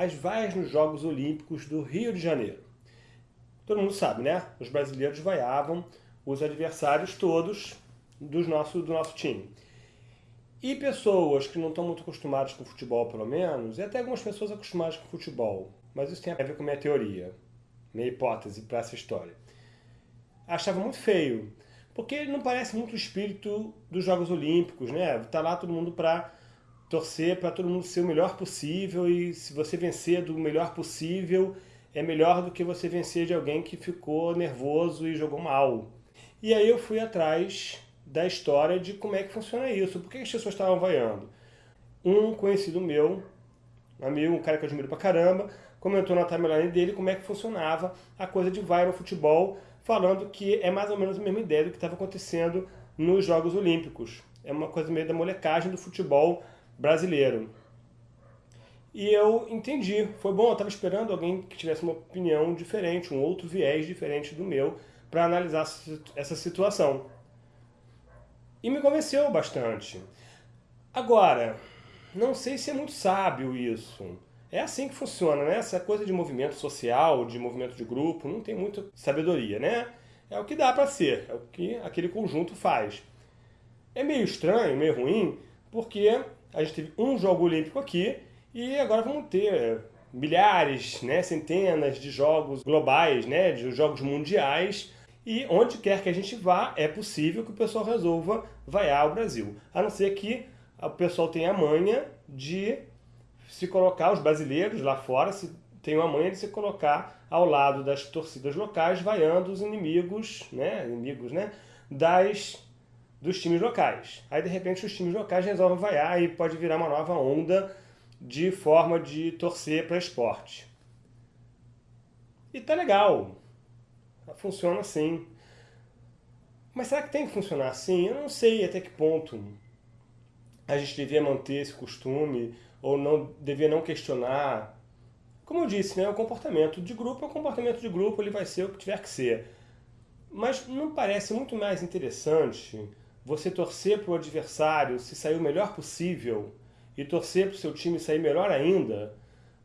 as vaias nos Jogos Olímpicos do Rio de Janeiro. Todo mundo sabe, né? Os brasileiros vaiavam os adversários todos dos nosso, do nosso time. E pessoas que não estão muito acostumadas com futebol, pelo menos, e até algumas pessoas acostumadas com futebol, mas isso tem a ver com minha teoria, minha hipótese para essa história, achavam muito feio, porque não parece muito o espírito dos Jogos Olímpicos, né? Tá lá todo mundo para torcer para todo mundo ser o melhor possível e se você vencer do melhor possível é melhor do que você vencer de alguém que ficou nervoso e jogou mal. E aí eu fui atrás da história de como é que funciona isso, por que as pessoas estavam vaiando. Um conhecido meu, um amigo, um cara que eu admiro pra caramba, comentou na timeline dele como é que funcionava a coisa de vai no futebol, falando que é mais ou menos a mesma ideia do que estava acontecendo nos Jogos Olímpicos. É uma coisa meio da molecagem do futebol brasileiro. E eu entendi, foi bom, eu estava esperando alguém que tivesse uma opinião diferente, um outro viés diferente do meu, para analisar essa situação. E me convenceu bastante. Agora, não sei se é muito sábio isso. É assim que funciona, né? Essa coisa de movimento social, de movimento de grupo, não tem muita sabedoria, né? É o que dá para ser, é o que aquele conjunto faz. É meio estranho, meio ruim, porque a gente teve um jogo olímpico aqui e agora vamos ter milhares, né, centenas de jogos globais, né, de jogos mundiais e onde quer que a gente vá, é possível que o pessoal resolva vaiar o Brasil. A não ser que o pessoal tenha a manha de se colocar, os brasileiros lá fora se, tenham a manha de se colocar ao lado das torcidas locais, vaiando os inimigos, né, inimigos, né, das dos times locais. Aí, de repente, os times locais resolvem vaiar e pode virar uma nova onda de forma de torcer para esporte. E tá legal. Funciona assim. Mas será que tem que funcionar assim? Eu não sei até que ponto a gente devia manter esse costume ou não devia não questionar. Como eu disse, né, o comportamento de grupo é o comportamento de grupo, ele vai ser o que tiver que ser. Mas não parece muito mais interessante você torcer para o adversário se sair o melhor possível e torcer para o seu time sair melhor ainda?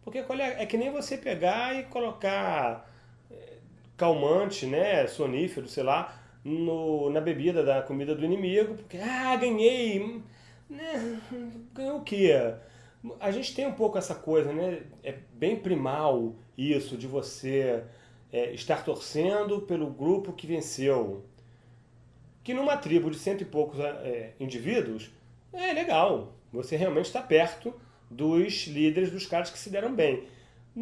Porque é, é que nem você pegar e colocar eh, calmante, né, sonífero, sei lá, no, na bebida da comida do inimigo, porque, ah, ganhei, né, ganhou o quê? A gente tem um pouco essa coisa, né, é bem primal isso de você é, estar torcendo pelo grupo que venceu que numa tribo de cento e poucos é, indivíduos, é legal. Você realmente está perto dos líderes, dos caras que se deram bem.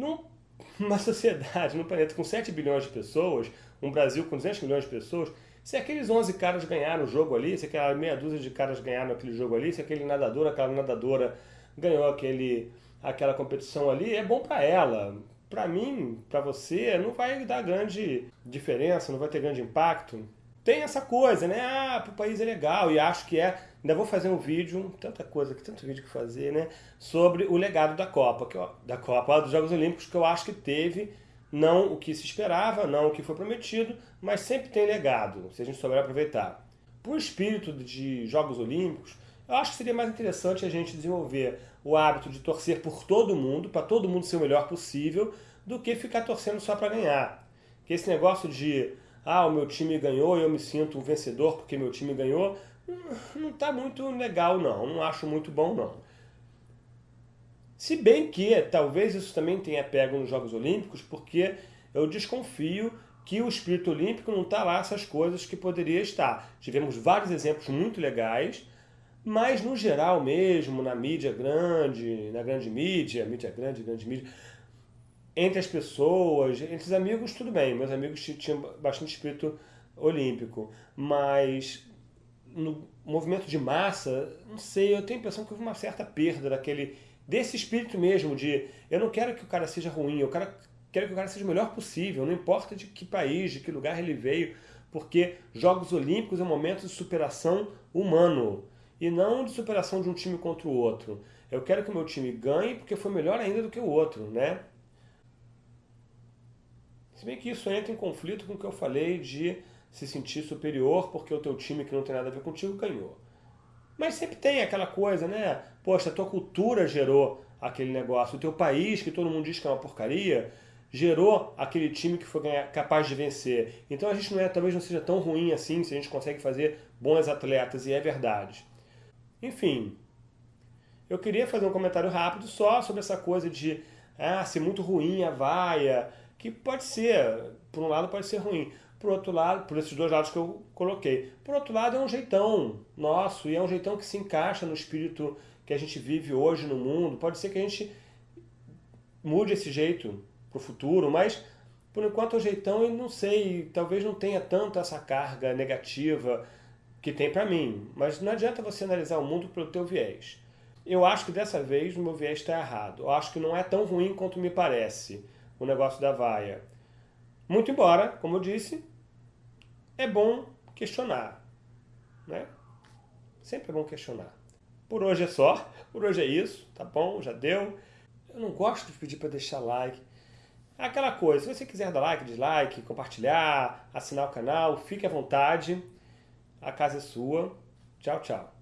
Numa sociedade, num planeta com 7 bilhões de pessoas, um Brasil com 200 milhões de pessoas, se aqueles 11 caras ganharam o jogo ali, se aquela meia dúzia de caras ganharam aquele jogo ali, se aquele nadador, aquela nadadora ganhou aquele, aquela competição ali, é bom para ela. Para mim, para você, não vai dar grande diferença, não vai ter grande impacto tem essa coisa, né? Ah, pro país é legal e acho que é. Ainda vou fazer um vídeo, tanta coisa tanto vídeo que fazer, né? Sobre o legado da Copa, que eu, da Copa dos Jogos Olímpicos, que eu acho que teve não o que se esperava, não o que foi prometido, mas sempre tem legado, se a gente souber aproveitar. Por espírito de Jogos Olímpicos, eu acho que seria mais interessante a gente desenvolver o hábito de torcer por todo mundo, para todo mundo ser o melhor possível, do que ficar torcendo só para ganhar. Que esse negócio de ah, o meu time ganhou e eu me sinto um vencedor porque meu time ganhou, não está muito legal não, não acho muito bom não. Se bem que talvez isso também tenha pego nos Jogos Olímpicos, porque eu desconfio que o espírito olímpico não está lá essas coisas que poderia estar. Tivemos vários exemplos muito legais, mas no geral mesmo, na mídia grande, na grande mídia, mídia grande, grande mídia, entre as pessoas, entre os amigos, tudo bem. Meus amigos tinham bastante espírito olímpico. Mas no movimento de massa, não sei, eu tenho a impressão que houve uma certa perda daquele, desse espírito mesmo de eu não quero que o cara seja ruim, eu quero, quero que o cara seja o melhor possível, não importa de que país, de que lugar ele veio, porque Jogos Olímpicos é um momento de superação humano e não de superação de um time contra o outro. Eu quero que o meu time ganhe porque foi melhor ainda do que o outro, né? Se bem que isso entra em conflito com o que eu falei de se sentir superior porque o teu time que não tem nada a ver contigo ganhou. Mas sempre tem aquela coisa, né? Poxa, a tua cultura gerou aquele negócio. O teu país, que todo mundo diz que é uma porcaria, gerou aquele time que foi capaz de vencer. Então a gente não é, talvez não seja tão ruim assim se a gente consegue fazer bons atletas, e é verdade. Enfim, eu queria fazer um comentário rápido só sobre essa coisa de ah, ser muito ruim a vaia, que pode ser, por um lado pode ser ruim, por outro lado, por esses dois lados que eu coloquei. Por outro lado, é um jeitão nosso, e é um jeitão que se encaixa no espírito que a gente vive hoje no mundo. Pode ser que a gente mude esse jeito para o futuro, mas por enquanto o jeitão, eu não sei, talvez não tenha tanto essa carga negativa que tem para mim. Mas não adianta você analisar o mundo pelo teu viés. Eu acho que dessa vez o meu viés está errado. Eu acho que não é tão ruim quanto me parece o negócio da vaia. Muito embora, como eu disse, é bom questionar. Né? Sempre é bom questionar. Por hoje é só. Por hoje é isso. Tá bom? Já deu. Eu não gosto de pedir para deixar like. É aquela coisa, se você quiser dar like, dislike, compartilhar, assinar o canal, fique à vontade. A casa é sua. Tchau, tchau.